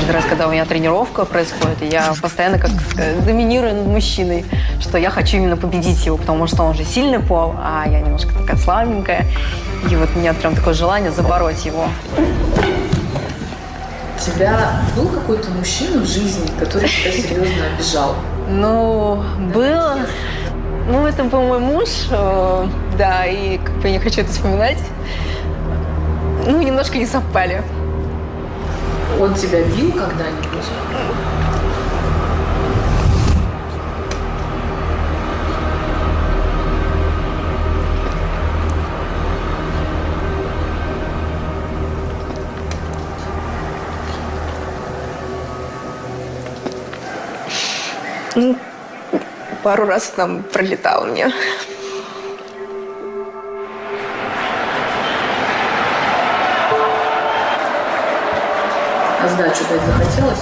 Каждый раз, когда у меня тренировка происходит, я постоянно как сказать, доминирую над мужчиной, что я хочу именно победить его, потому что он же сильный пол, а я немножко такая слабенькая. И вот у меня прям такое желание забороть его. У тебя был какой-то мужчина в жизни, который тебя серьезно обижал? Ну, было. Ну, это был мой муж, э, да, и как бы я не хочу это вспоминать. Ну, немножко не совпали. Он тебя бил когда-нибудь? Ну, пару раз там пролетал мне. А сдачу дать захотелось?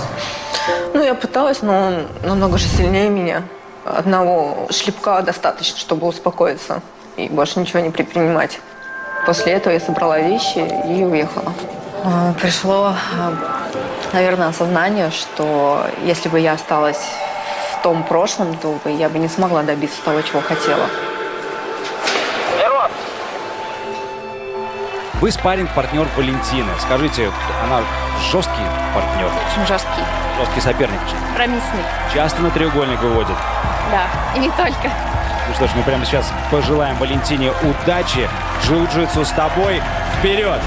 Ну, я пыталась, но он намного же сильнее меня. Одного шлепка достаточно, чтобы успокоиться и больше ничего не предпринимать. После этого я собрала вещи и уехала. А, Пришло, а, наверное, осознание, что если бы я осталась в том прошлом, то я бы не смогла добиться того, чего хотела. Вы спарринг-партнер Валентины. Скажите, она жесткий партнер, Очень жесткий, жесткий соперник. промисный. Часто на треугольник выводит. Да, и не только. Ну что ж, мы прямо сейчас пожелаем Валентине удачи. Джиу-джитсу с тобой. Вперед!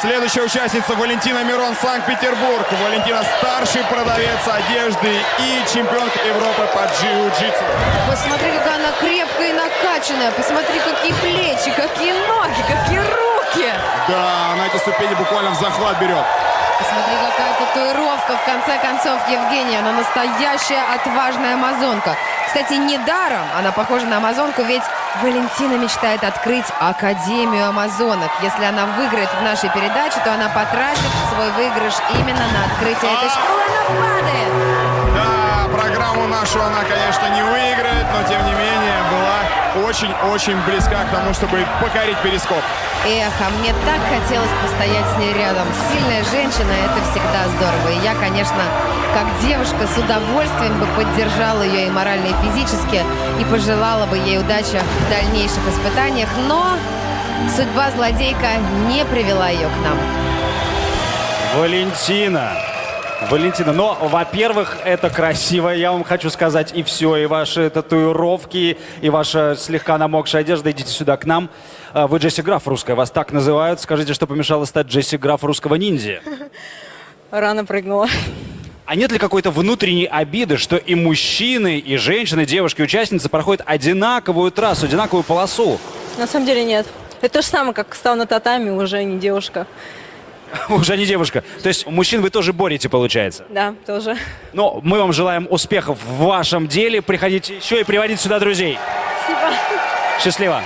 Следующая участница Валентина Мирон, Санкт-Петербург. Валентина старший продавец одежды и чемпионка Европы по джиу-джитсу. Посмотри, какая она крепкая и накачанная. Посмотри, какие плечи, какие ноги, какие руки. Да, на эти ступени буквально в захват берет. Посмотри, какая татуировка. В конце концов, Евгения, она настоящая отважная амазонка. Кстати, недаром она похожа на амазонку, ведь Валентина мечтает открыть Академию амазонок. Если она выиграет в нашей передаче, то она потратит свой выигрыш именно на открытие этой школы. Она падает! Да, программу нашу она, конечно, не выиграет, но тем не менее очень-очень близка к тому, чтобы покорить перископ. Эх, а мне так хотелось постоять с ней рядом. Сильная женщина – это всегда здорово. И я, конечно, как девушка с удовольствием бы поддержала ее и морально, и физически, и пожелала бы ей удачи в дальнейших испытаниях. Но судьба злодейка не привела ее к нам. Валентина. Валентина, но, во-первых, это красиво, я вам хочу сказать, и все, и ваши татуировки, и ваша слегка намокшая одежда, идите сюда к нам. А, Вы Джесси Граф русская, вас так называют. Скажите, что помешало стать Джесси Граф русского ниндзя? Рано прыгнула. А нет ли какой-то внутренней обиды, что и мужчины, и женщины, девушки, участницы проходят одинаковую трассу, одинаковую полосу? На самом деле нет. Это то же самое, как стал на татами, уже не девушка. Уже не девушка. То есть мужчин вы тоже борете, получается? Да, тоже. Но мы вам желаем успехов в вашем деле. Приходите еще и приводите сюда друзей. Спасибо. Счастливо.